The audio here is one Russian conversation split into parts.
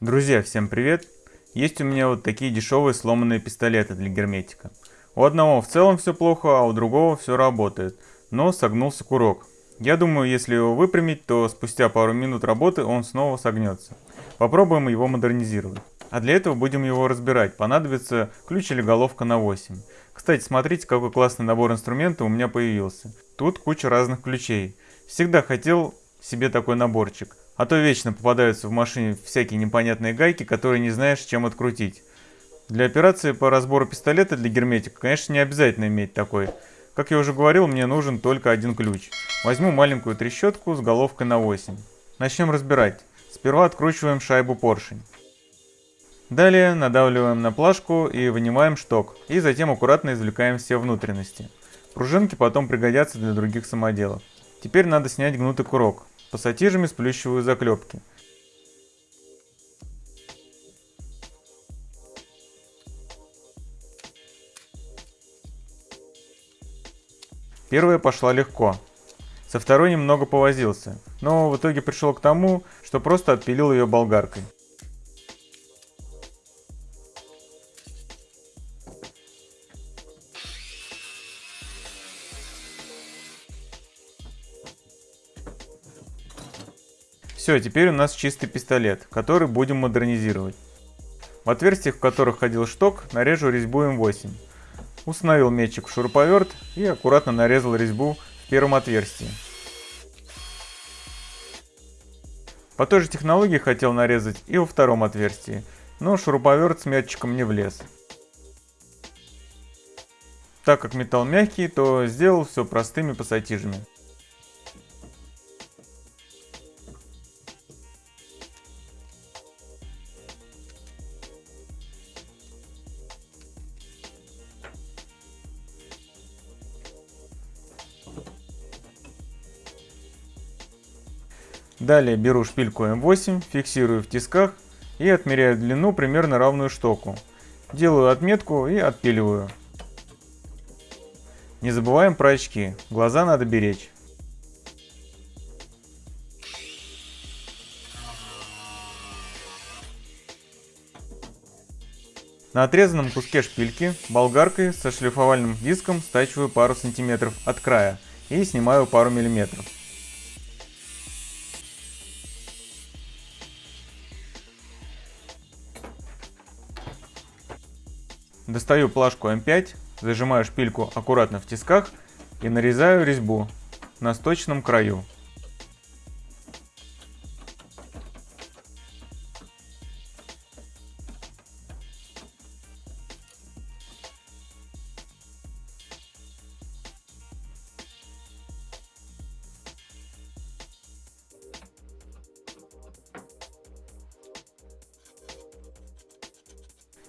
Друзья, всем привет! Есть у меня вот такие дешевые сломанные пистолеты для герметика. У одного в целом все плохо, а у другого все работает, но согнулся курок. Я думаю, если его выпрямить, то спустя пару минут работы он снова согнется. Попробуем его модернизировать. А для этого будем его разбирать. Понадобится ключ или головка на 8. Кстати, смотрите, какой классный набор инструментов у меня появился. Тут куча разных ключей. Всегда хотел себе такой наборчик. А то вечно попадаются в машине всякие непонятные гайки, которые не знаешь, чем открутить. Для операции по разбору пистолета для герметика, конечно, не обязательно иметь такой. Как я уже говорил, мне нужен только один ключ. Возьму маленькую трещотку с головкой на 8. Начнем разбирать. Сперва откручиваем шайбу поршень. Далее надавливаем на плашку и вынимаем шток. И затем аккуратно извлекаем все внутренности. Пружинки потом пригодятся для других самоделов. Теперь надо снять гнутый курок пассатижами сплющиваю заклепки. Первая пошла легко. Со второй немного повозился, но в итоге пришел к тому, что просто отпилил ее болгаркой. Все, теперь у нас чистый пистолет, который будем модернизировать. В отверстиях, в которых ходил шток, нарежу резьбу М8. Установил метчик в шуруповерт и аккуратно нарезал резьбу в первом отверстии. По той же технологии хотел нарезать и во втором отверстии, но шуруповерт с метчиком не влез. Так как металл мягкий, то сделал все простыми пассатижами. Далее беру шпильку М8, фиксирую в тисках и отмеряю длину примерно равную штоку. Делаю отметку и отпиливаю. Не забываем про очки, глаза надо беречь. На отрезанном куске шпильки болгаркой со шлифовальным диском стачиваю пару сантиметров от края и снимаю пару миллиметров. Достаю плашку М5, зажимаю шпильку аккуратно в тисках и нарезаю резьбу на сточном краю.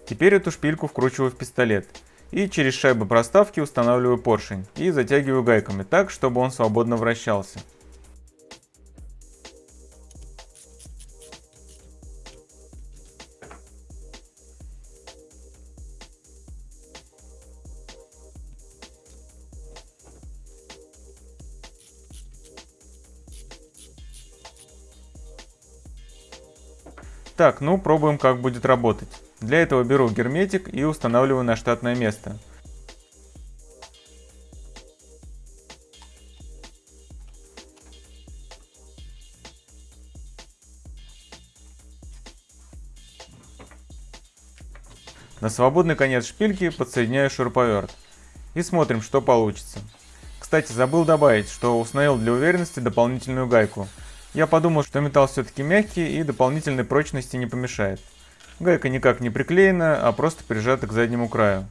Теперь эту шпильку вкручиваю в пистолет. И через шайбу проставки устанавливаю поршень и затягиваю гайками так, чтобы он свободно вращался. Так, ну пробуем как будет работать. Для этого беру герметик и устанавливаю на штатное место. На свободный конец шпильки подсоединяю шуруповерт. И смотрим, что получится. Кстати, забыл добавить, что установил для уверенности дополнительную гайку. Я подумал, что металл все-таки мягкий и дополнительной прочности не помешает. Гайка никак не приклеена, а просто прижата к заднему краю.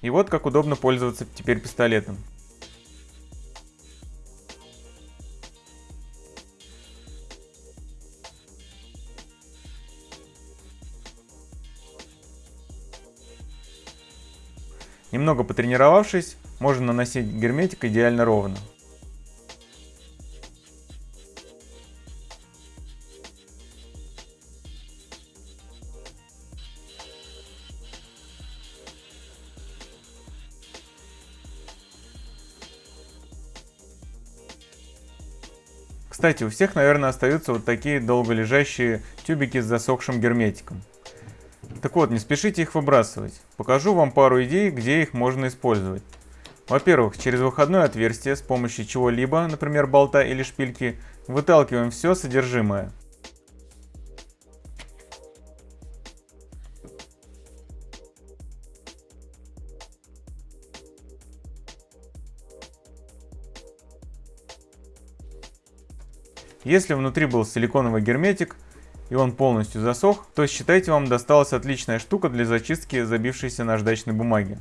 И вот как удобно пользоваться теперь пистолетом. Немного потренировавшись, можно наносить герметик идеально ровно. Кстати, у всех, наверное, остаются вот такие долголежащие тюбики с засохшим герметиком. Так вот, не спешите их выбрасывать. Покажу вам пару идей, где их можно использовать. Во-первых, через выходное отверстие с помощью чего-либо, например болта или шпильки, выталкиваем все содержимое. Если внутри был силиконовый герметик, и он полностью засох, то считайте вам досталась отличная штука для зачистки забившейся наждачной бумаги.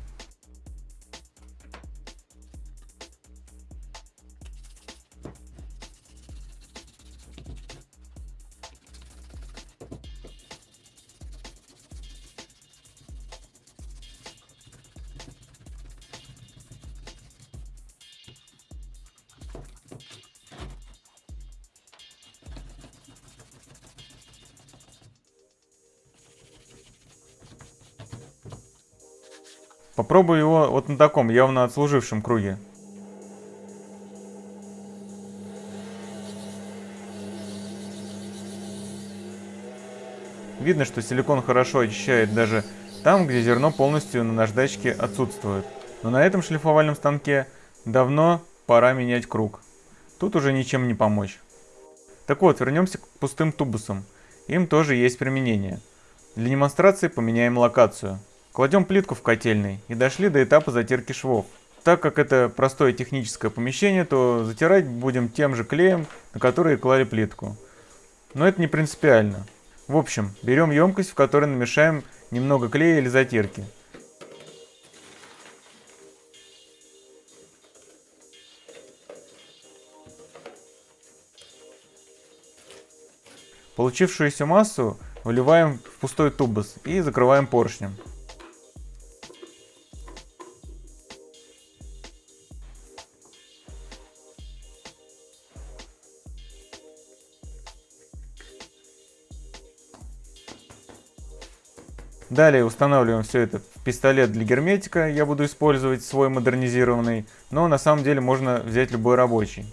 Попробую его вот на таком, явно отслужившем круге. Видно, что силикон хорошо очищает даже там, где зерно полностью на наждачке отсутствует. Но на этом шлифовальном станке давно пора менять круг. Тут уже ничем не помочь. Так вот, вернемся к пустым тубусам. Им тоже есть применение. Для демонстрации поменяем локацию. Кладем плитку в котельный и дошли до этапа затирки швов. Так как это простое техническое помещение, то затирать будем тем же клеем, на который клали плитку. Но это не принципиально. В общем, берем емкость, в которой намешаем немного клея или затирки. Получившуюся массу выливаем в пустой тубус и закрываем поршнем. Далее устанавливаем все это в пистолет для герметика. Я буду использовать свой модернизированный, но на самом деле можно взять любой рабочий.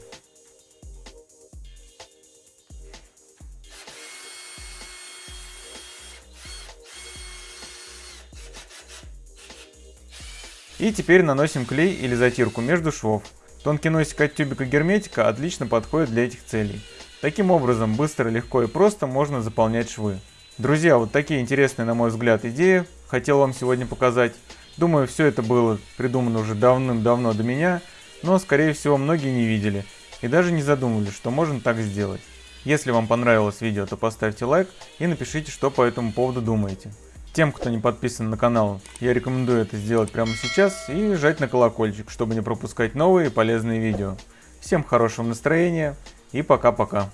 И теперь наносим клей или затирку между швов. Тонкий носик от тюбика герметика отлично подходит для этих целей. Таким образом, быстро, легко и просто можно заполнять швы. Друзья, вот такие интересные, на мой взгляд, идеи хотел вам сегодня показать. Думаю, все это было придумано уже давным-давно до меня, но, скорее всего, многие не видели и даже не задумывались, что можно так сделать. Если вам понравилось видео, то поставьте лайк и напишите, что по этому поводу думаете. Тем, кто не подписан на канал, я рекомендую это сделать прямо сейчас и жать на колокольчик, чтобы не пропускать новые полезные видео. Всем хорошего настроения и пока-пока.